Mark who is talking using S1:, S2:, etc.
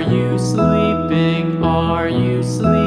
S1: Are you sleeping? Are you sleeping?